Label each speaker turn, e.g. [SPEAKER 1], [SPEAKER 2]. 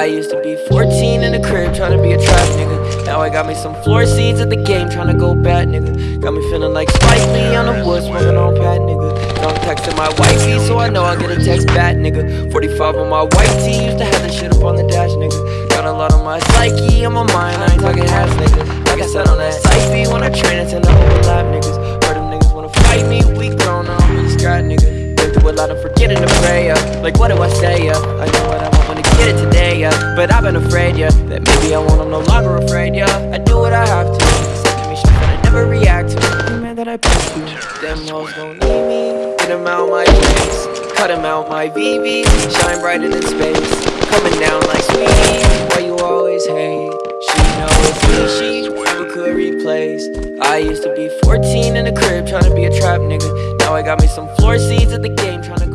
[SPEAKER 1] I used to be 14 in the crib, trying to be a trap nigga. Now I got me some floor seats at the game, trying to go bad nigga. Got me feeling like Spike Lee on the woods, smoking on pat nigga. Now I'm texting my wifey, so I know I get a text back nigga. 45 on my white tee, used to have that shit up on the dash nigga. Got a lot on my psyche, on my mind, I ain't talking ass nigga. Like I said on that psyche, when I train, I tend to overlap, niggas. Heard them niggas wanna fight me, we grown, I don't really nigga. Been through a lot of forgetting to pray, yeah. Like, what do I say, yeah? I know what I want to get it today, yeah. But I've been afraid, yeah. That maybe I won't, I'm no longer afraid, yeah. I do what I have to. Sending me shit that I never react to. Every man that I push to. Them gon' need me. Get them out my face. Cut them out my VV. Shine brighter than space. Coming down like I used to be 14 in the crib, trying to be a trap nigga. Now I got me some floor seats at the game, trying to